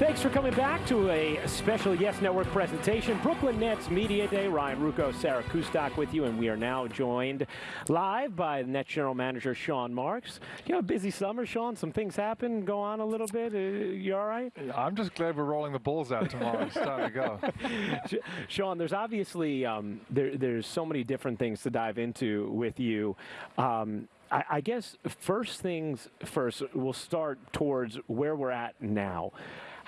Thanks for coming back to a special Yes Network presentation. Brooklyn Nets Media Day. Ryan Ruocco, Sarah Kustok with you, and we are now joined live by the Nets General Manager Sean Marks. You have a busy summer, Sean. Some things happen, go on a little bit. Uh, you all right? I'm just glad we're rolling the Bulls out tomorrow. it's time to go. Sean, there's obviously um, there, there's so many different things to dive into with you. Um, I, I guess first things first, we'll start towards where we're at now.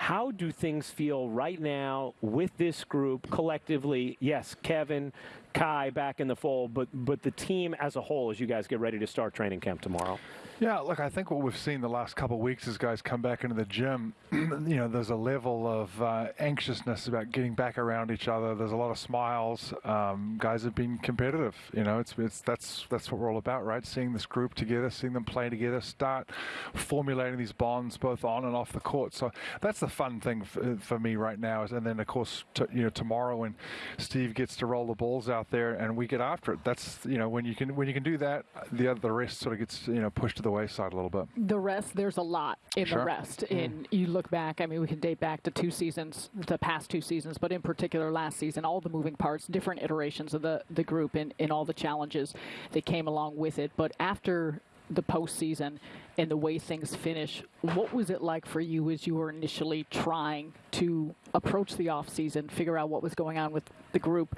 How do things feel right now with this group collectively? Yes, Kevin, Kai back in the fold, but but the team as a whole as you guys get ready to start training camp tomorrow. Yeah, look, I think what we've seen the last couple of weeks as guys come back into the gym, you know, there's a level of uh, anxiousness about getting back around each other. There's a lot of smiles. Um, guys have been competitive. You know, it's it's that's that's what we're all about, right? Seeing this group together, seeing them play together, start formulating these bonds both on and off the court. So that's the fun thing for, for me right now. And then of course, t- you know, tomorrow when Steve gets to roll the balls out there and we get after it. That's you know when you can when you can do that, the other the rest sort of gets you know pushed to the wayside a little bit. The rest, there's a lot in sure. the rest. Mm. And you look back, I mean, we can date back to two seasons, the past two seasons, but in particular last season, all the moving parts, different iterations of the, the group and, and all the challenges that came along with it. But after the postseason and the way things finish, what was it like for you as you were initially trying to approach the offseason, figure out what was going on with the group,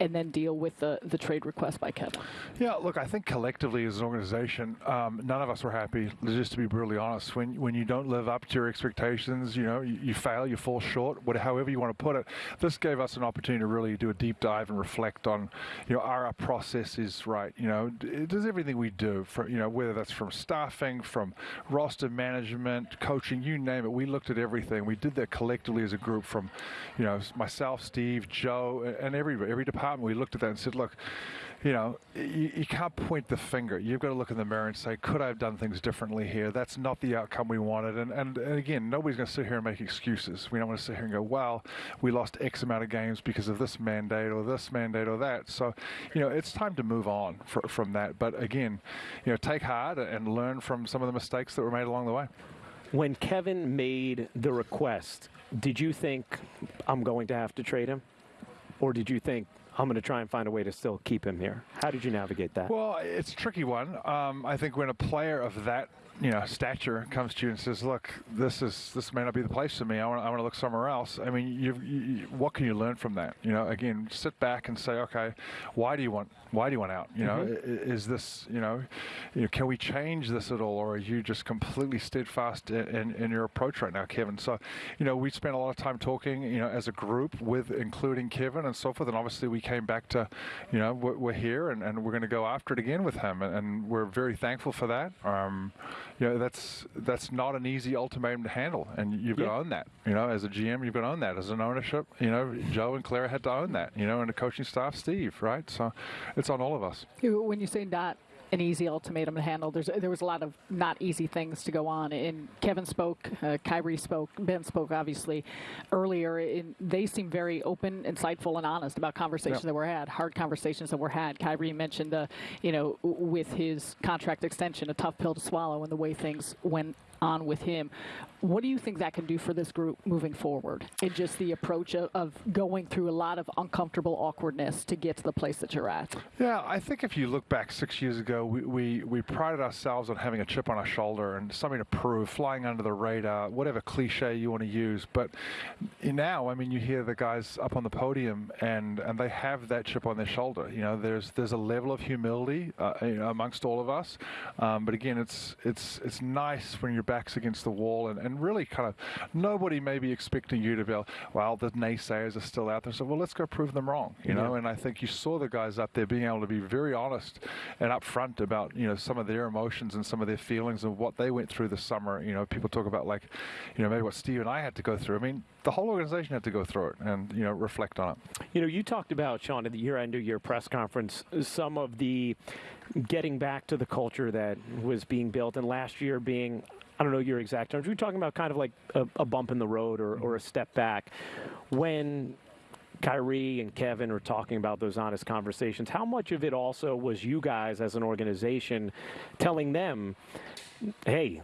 and then deal with the, the trade request by Kevin? Yeah, look, I think collectively as an organization, um, none of us were happy, just to be brutally honest. When, when you don't live up to your expectations, you know, you, you fail, you fall short, whatever, however you want to put it. This gave us an opportunity to really do a deep dive and reflect on, you know, are our processes right? You know, does everything we do, for, you know, whether that's from staffing, from roster management, coaching, you name it, we looked at everything. We did that collectively as a group from, you know, myself, Steve, Joe, and every, every department. We looked at that and said, look, you know, you, you, can't point the finger. You've got to look in the mirror and say, could I have done things differently here? That's not the outcome we wanted. And, and, and again, nobody's going to sit here and make excuses. We don't want to sit here and go, well, we lost X amount of games because of this mandate or this mandate or that. So, you know, it's time to move on for, from that. But again, you know, take heart and learn from some of the mistakes that were made along the way. When Kevin made the request, did you think I'm going to have to trade him? Or did you think I'm going to try and find a way to still keep him here. How did you navigate that? Well, it's a tricky one. Um, I think when a player of that you know stature comes to you and says, "Look, this is this may not be the place for me. I want I want to look somewhere else." I mean, you, you, what can you learn from that? You know, again, sit back and say, "Okay, why do you want why do you want out? You know, mm-hmm. is this you know, you know, can we change this at all, or are you just completely steadfast in, in, in your approach right now, Kevin?" So, you know, we spent a lot of time talking, you know, as a group with including Kevin and so forth, and obviously we came back to, you know, we're, we're here and, and we're going to go after it again with him, and, and we're very thankful for that. Um, you know, that's that's not an easy ultimatum to handle, and you've got yeah. to own that. You know, as a GM, you've got to own that. As an ownership, you know, Joe and Clara had to own that. You know, and the coaching staff, Steve, right? So, it's on all of us. When you say not an easy ultimatum to handle. There's there was a lot of not easy things to go on. And Kevin spoke, uh, Kyrie spoke, Ben spoke obviously earlier. And they seem very open, insightful, and honest about conversations that were had, hard conversations that were had. Kyrie mentioned the, you know, with his contract extension, a tough pill to swallow, and the way things went on with him. What do you think that can do for this group moving forward? And just the approach of, of, going through a lot of uncomfortable awkwardness to get to the place that you're at? Yeah, I think if you look back six years ago, we, we, we prided ourselves on having a chip on our shoulder and something to prove, flying under the radar, whatever cliche you want to use. But now, I mean, you hear the guys up on the podium and, and they have that chip on their shoulder. You know, there's there's a level of humility uh, amongst all of us. Um, but again, it's it's it's nice when you're backs against the wall and, and really kind of nobody may be expecting you to be, well, the naysayers are still out there. So, well, let's go prove them wrong, you know? And I think you saw the guys up there being able to be very honest and upfront about, you know, some of their emotions and some of their feelings and what they went through this summer. You know, people talk about like, you know, maybe what Steve and I had to go through. I mean, the whole organization had to go through it and, you know, reflect on it. You know, you talked about, Sean, at the year end of your press conference, some of the getting back to the culture that was being built and last year being I don't know your exact terms. We're talking about kind of like a, a bump in the road or, or a step back. When Kyrie and Kevin are talking about those honest conversations, how much of it also was you guys as an organization telling them, hey,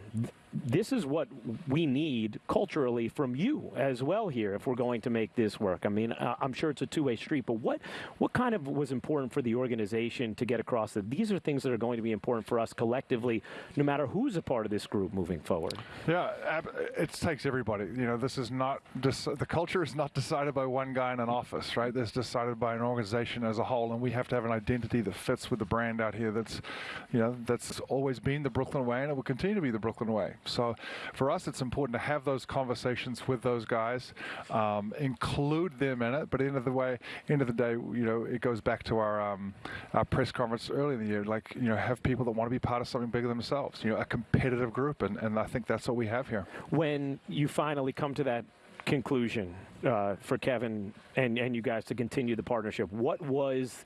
this is what we need culturally from you as well here if we're going to make this work. I mean, uh, I'm sure it's a two-way street, but what what kind of was important for the organization to get across that these are things that are going to be important for us collectively, no matter who's a part of this group moving forward. Yeah, it takes everybody. You know, this is not the culture is not decided by one guy in an office, right? It's decided by an organization as a whole, and we have to have an identity that fits with the brand out here. That's, you know, that's always been the Brooklyn way, and it continue to be the Brooklyn way. So, for us, it's important to have those conversations with those guys, um, include them in it. But end of the way, end of the day, you know, it goes back to our, um, our press conference early in the year. Like, you know, have people that want to be part of something bigger themselves. You know, a competitive group, and, and I think that's what we have here. When you finally come to that conclusion uh, for Kevin and, and you guys to continue the partnership. What was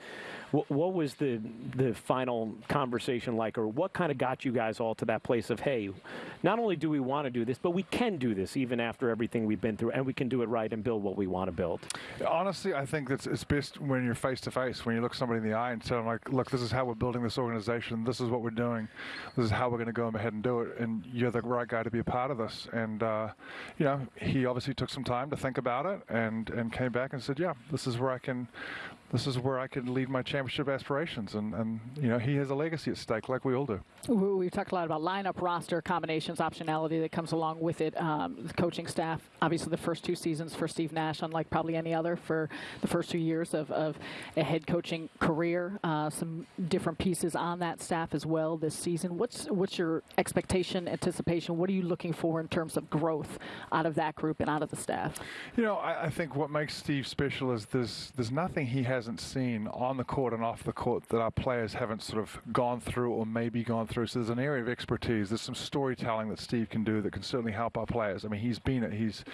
what, what, was the the final conversation like, or what kind of got you guys all to that place of hey, not only do we want to do this, but we can do this even after everything we've been through, and we can do it right and build what we want to build. Honestly, I think that's it's best when you're face to face, when you look somebody in the eye and tell them like, look, this is how we're building this organization. This is what we're doing. This is how we're going to go ahead and do it, and you're the right guy to be a part of this. And uh, you know, he obviously took some time to think about it and and came back and said, yeah, this is where I can this is where I can lead my championship aspirations. And, and, you know, he has a legacy at stake, like we all do. We've talked a lot about lineup, roster, combinations, optionality that comes along with it. Um, the coaching staff, obviously, the first two seasons for Steve Nash, unlike probably any other, for the first two years of, of a head coaching career. Uh, some different pieces on that staff as well this season. What's what's your expectation, anticipation? What are you looking for in terms of growth out of that group and out of the staff? You know, I, I think what makes Steve special is there's there's nothing he has hasn't seen on the court and off the court that our players haven't sort of gone through or maybe gone through. So there's an area of expertise. There's some storytelling that Steve can do that can certainly help our players. I mean, he's been it. He's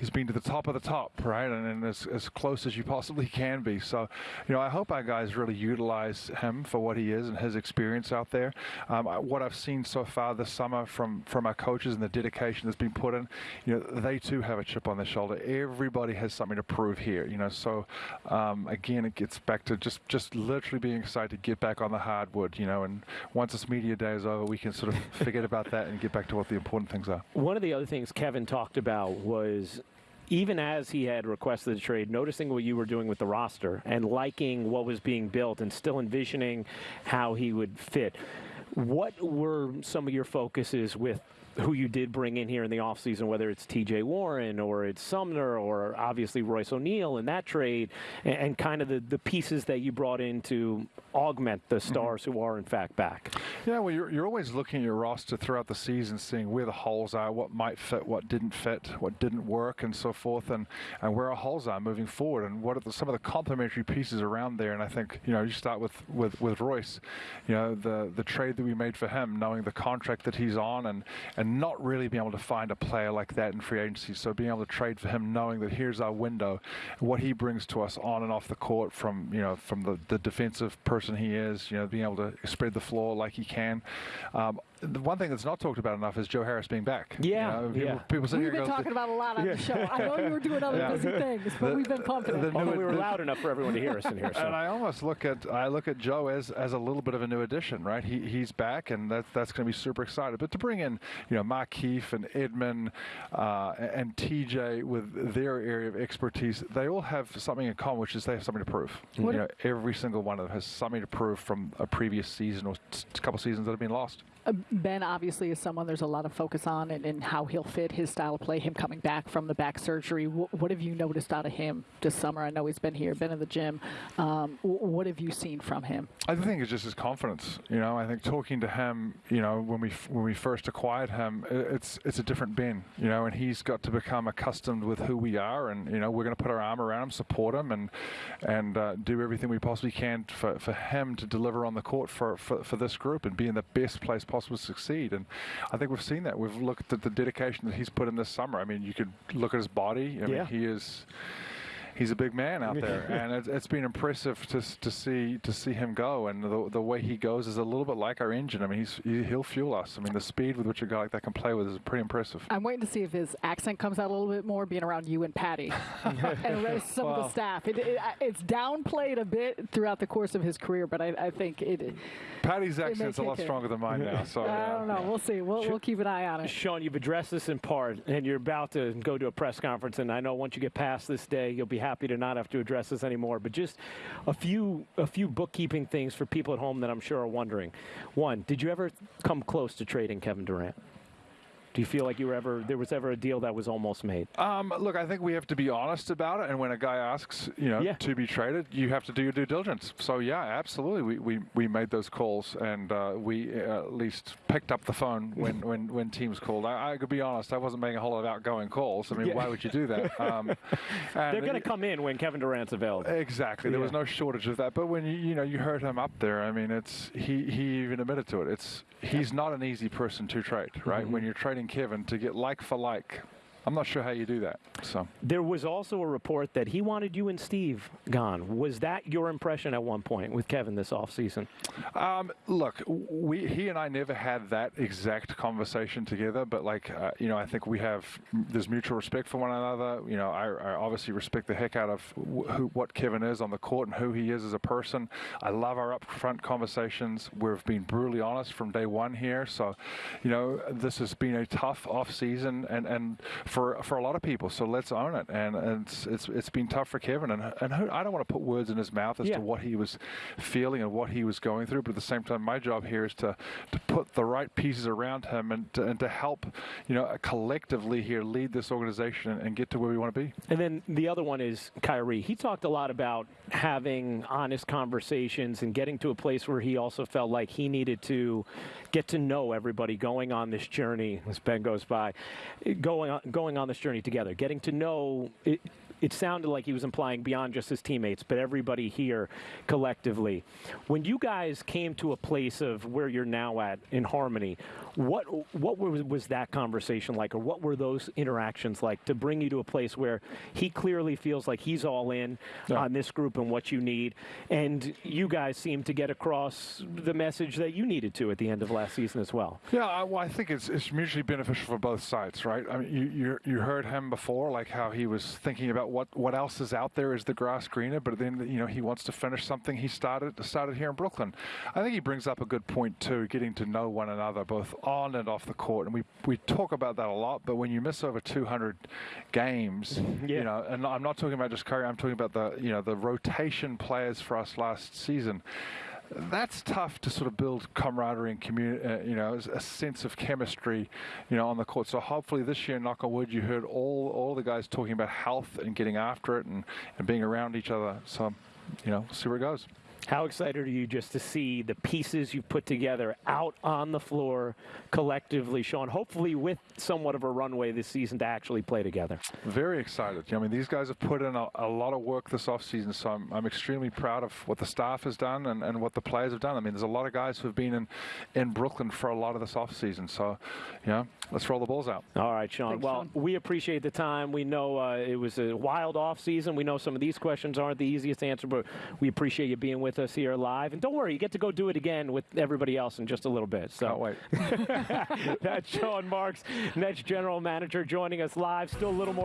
he's been to the top of the top, right, and, and as, as close as you possibly can be. So, you know, I hope our guys really utilize him for what he is and his experience out there. Um, what I've seen so far this summer from from our coaches and the dedication that's been put in, you know, they too have a chip on their shoulder. Everybody has something to prove here, you know. So, um, again it gets back to just just literally being excited to get back on the hardwood, you know. And once this media day is over, we can sort of forget about that and get back to what the important things are. One of the other things Kevin talked about was even as he had requested the trade, noticing what you were doing with the roster and liking what was being built and still envisioning how he would fit. What were some of your focuses with who you did bring in here in the offseason, whether it's TJ Warren or it's Sumner or obviously Royce O'Neale in that trade, and, and, kind of the, the pieces that you brought in to augment the mm-hmm. stars mm-hmm. who are in fact back. Yeah, well, you're, you're always looking at your roster throughout the season, seeing where the holes are, what might fit, what didn't fit, what didn't work, and so forth, and, and where our holes are moving forward, and what are the, some of the complementary pieces around there. And I think, you know, you start with, with, with Royce, you know, the, the trade that we made for him, knowing the contract that he's on, and, and not really being able to find a player like that in free agency. So being able to trade for him, knowing that here's our window, what he brings to us on and off the court from, you know, from the, the defensive person he is, you know, being able to spread the floor like he can. Um, the one thing that's not talked about enough is Joe Harris being back. Yeah, you know, people, yeah. people We've been talking about a lot on yeah. the show. I know you were doing other yeah. busy things, but the, we've been pumping it. Although we were loud enough for everyone to hear us in here. So. And I almost look at I look at Joe as as a little bit of a new addition, right? He he's back, and that that's going to be super excited. But to bring in you know Markieff and Edmond uh, and TJ with their area of expertise, they all have something in common, which is they have something to prove. What you know, every single one of them has something to prove from a previous season or a couple seasons that have been lost. Uh, ben obviously is someone there's a lot of focus on and, and, how he'll fit his style of play, him coming back from the back surgery. W- what have you noticed out of him this summer? I know he's been here, been in the gym. Um, what have you seen from him? I think it's just his confidence. You know, I think talking to him, you know, when we when we first acquired him, it's it's a different Ben. You know, and he's got to become accustomed with who we are, and you know, we're going to put our arm around him, support him, and and uh, do everything we possibly can for, for him to deliver on the court for, for, for this group and be in the best place possible to succeed. And I think we've seen that. We've looked at the dedication that he's put in this summer. I mean, you could look at his body. I mean, he is he's a big man out there, and it's, it's been impressive to to see to see him go. And the, the way he goes is a little bit like our engine. I mean, he's he, he'll fuel us. I mean, the speed with which a guy like that can play with is pretty impressive. I'm waiting to see if his accent comes out a little bit more, being around you and Patty and the rest- some of the staff. It, it, it's downplayed a bit throughout the course of his career, but I, I think it. Patty's accent's a lot in. stronger than mine now. So I yeah. don't know. We'll see. We'll, we'll keep an eye on it. Sean, you've addressed this in part, and you're about to go to a press conference. And I know once you get past this day, you'll be happy to not have to address this anymore. But just a few, a few bookkeeping things for people at home that I'm sure are wondering. One, did you ever come close to trading Kevin Durant? Do you feel like you were ever there was ever a deal that was almost made? Um, look, I think we have to be honest about it. And when a guy asks, you know, Yeah. to be traded, you have to do your due diligence. So yeah, absolutely, we, we, we made those calls, and uh, we uh, at least picked up the phone when, when, when teams called. I, I could be honest, I wasn't making a whole lot of outgoing calls. I mean, Yeah. why would you do that? Um, They're going to come in when Kevin Durant's available. Exactly. There was no shortage of that. But when you you know you heard him up there, I mean, it's he he even admitted to it. It's he's not an easy person to trade, right? When you're trading Kevin to get like for like, I'm not sure how you do that. So There was also a report that he wanted you and Steve gone. Was that your impression at one point with Kevin this offseason? Um, look, we he and I never had that exact conversation together, but like uh, you know, I think we have there's mutual respect for one another. You know, I, I obviously respect the heck out of wh- who, what Kevin is on the court and who he is as a person. I love our upfront conversations. We've been brutally honest from day one here. So, you know, this has been a tough off season and and for for a lot of people. So let's own it. And, and it's it's it's been tough for Kevin. And and who, I don't want to put words in his mouth as Yeah. to what he was feeling and what he was going through. But at the same time, my job here is to, to put the right pieces around him and to, and to help, you know, collectively here lead this organization and, and get to where we want to be. And then the other one is Kyrie. He talked a lot about having honest conversations and getting to a place where he also felt like he needed to get to know everybody going on this journey as Ben goes by, going on, going on this journey together, getting to know. It, sounded like he was implying beyond just his teammates, but everybody here collectively. When you guys came to a place of where you're now at in harmony, what what was, was that conversation like, or what were those interactions like to bring you to a place where he clearly feels like he's all in Yeah. on this group and what you need, and you guys seem to get across the message that you needed to at the end of last season as well. Yeah, I, well, I think it's, it's mutually beneficial for both sides, right? I mean, you, you you heard him before, like how he was thinking about what, what else is out there. Is the grass greener? But then you know he wants to finish something he started started here in Brooklyn. I think he brings up a good point too, getting to know one another both on and off the court. And we we talk about that a lot. But when you miss over 200 games, Yeah. you know, and I'm not talking about just Kyrie. I'm talking about the you know the rotation players for us last season that's tough to sort of build camaraderie and community, uh, you know, a sense of chemistry, you know, on the court. So hopefully this year, knock on wood, you heard all all the guys talking about health and getting after it and, and being around each other. So, you know, see where it goes. How excited are you just to see the pieces you've put together out on the floor collectively, Sean? Hopefully, with somewhat of a runway this season to actually play together. Very excited. I mean, these guys have put in a, a lot of work this offseason, so I'm, I'm extremely proud of what the staff has done and, and what the players have done. I mean, there's a lot of guys who have been in, in Brooklyn for a lot of this offseason. So, you know, let's roll the balls out. All right, Sean. Thanks, well, Sean. we appreciate the time. We know uh, it was a wild off season. We know some of these questions aren't the easiest to answer, but we appreciate you being with us here live. And don't worry, you get to go do it again with everybody else in just a little bit. So wait. that's Sean Marks, Nets general manager, joining us live. Still a little more.